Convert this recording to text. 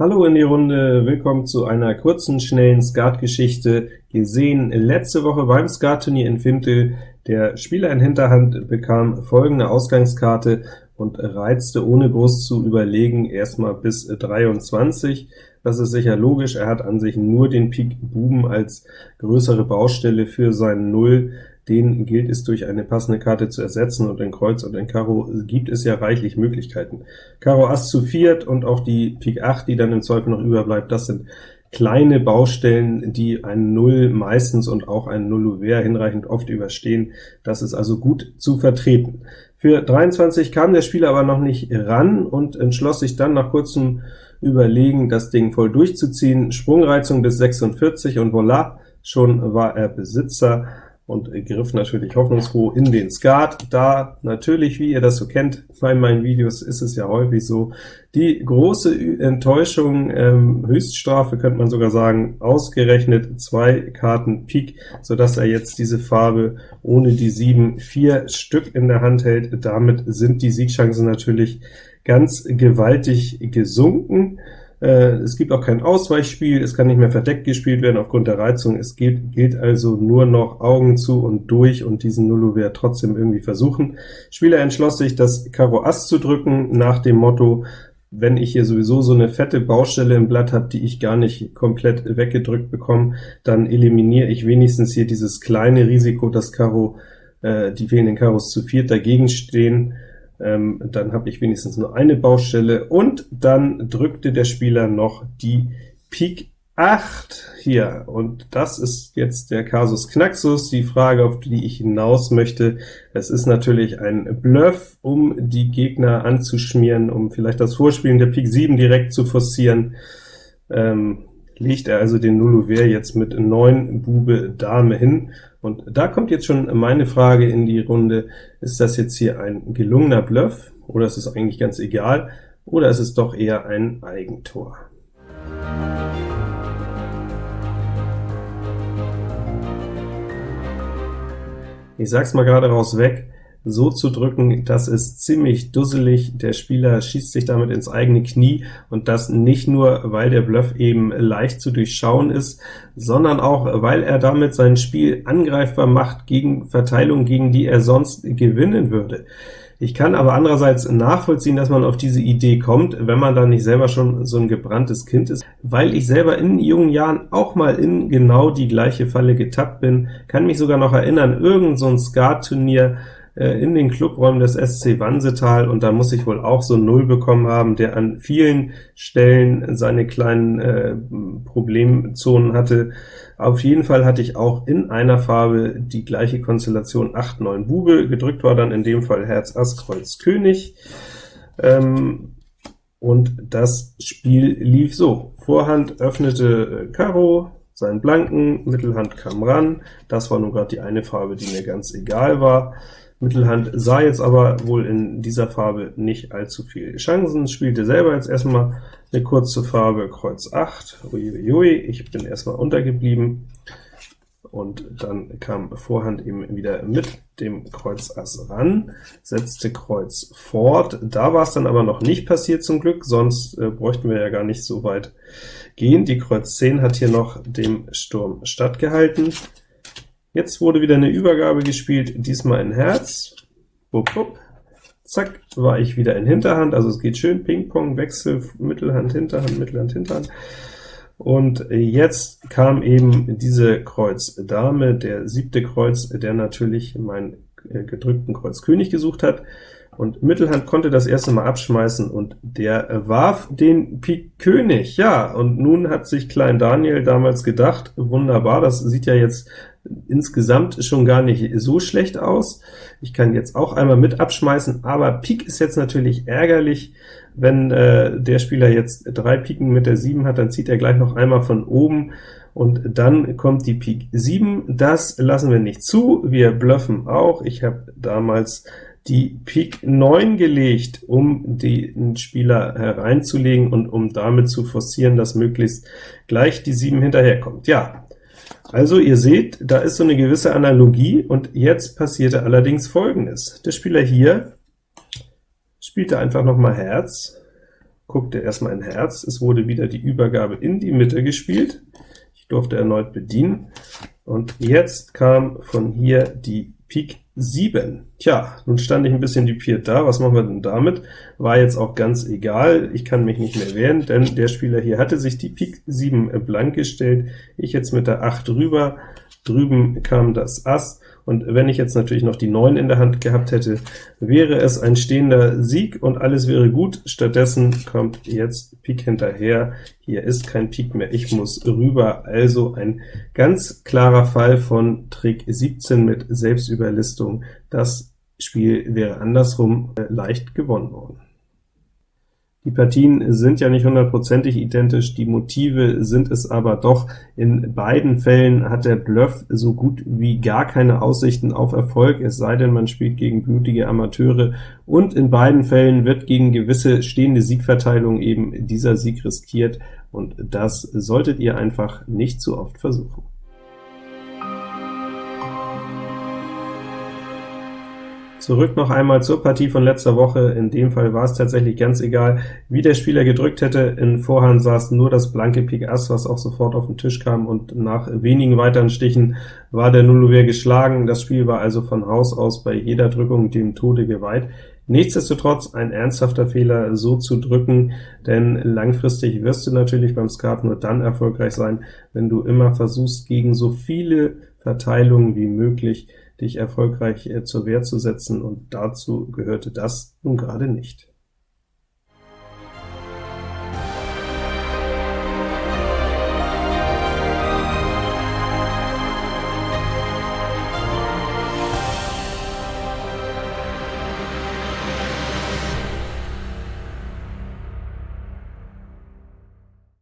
Hallo in die Runde, willkommen zu einer kurzen, schnellen Skatgeschichte. Gesehen letzte Woche beim Skatturnier in Fintel. Der Spieler in Hinterhand bekam folgende Ausgangskarte und reizte ohne groß zu überlegen erstmal bis 23. Das ist sicher logisch, er hat an sich nur den Pik Buben als größere Baustelle für seinen Null, den gilt es durch eine passende Karte zu ersetzen, und in Kreuz und in Karo gibt es ja reichlich Möglichkeiten. Karo Ass zu viert und auch die Pik 8, die dann im Zweifel noch überbleibt, das sind kleine Baustellen, die einen Null meistens und auch einen Null Ouvert hinreichend oft überstehen. Das ist also gut zu vertreten. Für 23 kam der Spieler aber noch nicht ran und entschloss sich dann nach kurzem Überlegen, das Ding voll durchzuziehen. Sprungreizung bis 46 und voilà, schon war er Besitzer und griff natürlich hoffnungsfroh in den Skat, da natürlich, wie ihr das so kennt, bei meinen Videos ist es ja häufig so, die große Enttäuschung, ähm, Höchststrafe könnte man sogar sagen, ausgerechnet zwei Karten Pik, so dass er jetzt diese Farbe ohne die sieben vier Stück in der Hand hält. Damit sind die Siegchancen natürlich ganz gewaltig gesunken. Äh, es gibt auch kein Ausweichspiel, es kann nicht mehr verdeckt gespielt werden aufgrund der Reizung. Es gilt, gilt also nur noch Augen zu und durch und diesen Nullo-Wert trotzdem irgendwie versuchen. Spieler entschloss sich, das Karo Ass zu drücken, nach dem Motto, wenn ich hier sowieso so eine fette Baustelle im Blatt habe, die ich gar nicht komplett weggedrückt bekomme, dann eliminiere ich wenigstens hier dieses kleine Risiko, dass Karo, äh, die fehlenden Karos zu viert dagegen stehen, ähm, dann habe ich wenigstens nur eine Baustelle, und dann drückte der Spieler noch die Pik 8 hier, und das ist jetzt der Kasus Knaxus, die Frage, auf die ich hinaus möchte. Es ist natürlich ein Bluff, um die Gegner anzuschmieren, um vielleicht das Vorspielen der Pik 7 direkt zu forcieren. Ähm, legt er also den Nullouvert jetzt mit 9 Bube Dame hin, und da kommt jetzt schon meine Frage in die Runde, ist das jetzt hier ein gelungener Bluff, oder ist es eigentlich ganz egal, oder ist es doch eher ein Eigentor? Ich sag's mal gerade raus weg, so zu drücken, das ist ziemlich dusselig. Der Spieler schießt sich damit ins eigene Knie, und das nicht nur, weil der Bluff eben leicht zu durchschauen ist, sondern auch, weil er damit sein Spiel angreifbar macht gegen Verteilungen, gegen die er sonst gewinnen würde. Ich kann aber andererseits nachvollziehen, dass man auf diese Idee kommt, wenn man da nicht selber schon so ein gebranntes Kind ist, weil ich selber in jungen Jahren auch mal in genau die gleiche Falle getappt bin, kann mich sogar noch erinnern, irgend so ein Skat-Turnier, in den Clubräumen des SC Wansetal, und da muss ich wohl auch so Null bekommen haben, der an vielen Stellen seine kleinen äh, Problemzonen hatte. Auf jeden Fall hatte ich auch in einer Farbe die gleiche Konstellation 8, 9 Bube, gedrückt war dann in dem Fall Herz, Ass, Kreuz, König. Ähm, und das Spiel lief so. Vorhand öffnete äh, Karo, seinen Blanken, Mittelhand kam ran, das war nun gerade die eine Farbe, die mir ganz egal war. Mittelhand sah jetzt aber wohl in dieser Farbe nicht allzu viel. Chancen, spielte selber jetzt erstmal eine kurze Farbe Kreuz 8, uiuiui, ich bin erstmal untergeblieben, und dann kam Vorhand eben wieder mit dem Kreuz Ass ran, setzte Kreuz fort, da war es dann aber noch nicht passiert zum Glück, sonst äh, bräuchten wir ja gar nicht so weit gehen. Die Kreuz 10 hat hier noch dem Sturm stattgehalten, Jetzt wurde wieder eine Übergabe gespielt, diesmal in Herz. Bup, bup. Zack, war ich wieder in Hinterhand, also es geht schön Ping-Pong, Wechsel, Mittelhand, Hinterhand, Mittelhand, Hinterhand. Und jetzt kam eben diese Kreuz Dame, der siebte Kreuz, der natürlich meinen äh, gedrückten Kreuz König gesucht hat und Mittelhand konnte das erste Mal abschmeißen, und der warf den Pik König. Ja, und nun hat sich Klein Daniel damals gedacht, wunderbar, das sieht ja jetzt insgesamt schon gar nicht so schlecht aus. Ich kann jetzt auch einmal mit abschmeißen, aber Pik ist jetzt natürlich ärgerlich. Wenn äh, der Spieler jetzt drei Piken mit der 7 hat, dann zieht er gleich noch einmal von oben, und dann kommt die Pik 7. Das lassen wir nicht zu, wir bluffen auch. Ich habe damals die Pik 9 gelegt, um den Spieler hereinzulegen und um damit zu forcieren, dass möglichst gleich die 7 hinterherkommt. Ja, also ihr seht, da ist so eine gewisse Analogie, und jetzt passierte allerdings Folgendes. Der Spieler hier spielte einfach noch mal Herz, guckte erstmal in Herz, es wurde wieder die Übergabe in die Mitte gespielt, ich durfte erneut bedienen, und jetzt kam von hier die Pik 7. Tja, nun stand ich ein bisschen dupiert da, was machen wir denn damit? War jetzt auch ganz egal, ich kann mich nicht mehr wehren, denn der Spieler hier hatte sich die Pik 7 blank gestellt, ich jetzt mit der 8 rüber, drüben kam das Ass, und wenn ich jetzt natürlich noch die 9 in der Hand gehabt hätte, wäre es ein stehender Sieg und alles wäre gut. Stattdessen kommt jetzt Pik hinterher. Hier ist kein Pik mehr, ich muss rüber. Also ein ganz klarer Fall von Trick 17 mit Selbstüberlistung. Das Spiel wäre andersrum äh, leicht gewonnen worden. Die Partien sind ja nicht hundertprozentig identisch, die Motive sind es aber doch. In beiden Fällen hat der Bluff so gut wie gar keine Aussichten auf Erfolg, es sei denn, man spielt gegen blutige Amateure, und in beiden Fällen wird gegen gewisse stehende Siegverteilung eben dieser Sieg riskiert, und das solltet ihr einfach nicht zu oft versuchen. Zurück noch einmal zur Partie von letzter Woche. In dem Fall war es tatsächlich ganz egal, wie der Spieler gedrückt hätte. In Vorhand saß nur das blanke Pik Ass, was auch sofort auf den Tisch kam, und nach wenigen weiteren Stichen war der Nullouvert geschlagen. Das Spiel war also von Haus aus bei jeder Drückung dem Tode geweiht. Nichtsdestotrotz ein ernsthafter Fehler, so zu drücken, denn langfristig wirst du natürlich beim Skat nur dann erfolgreich sein, wenn du immer versuchst, gegen so viele Verteilungen wie möglich dich erfolgreich äh, zur Wehr zu setzen, und dazu gehörte das nun gerade nicht.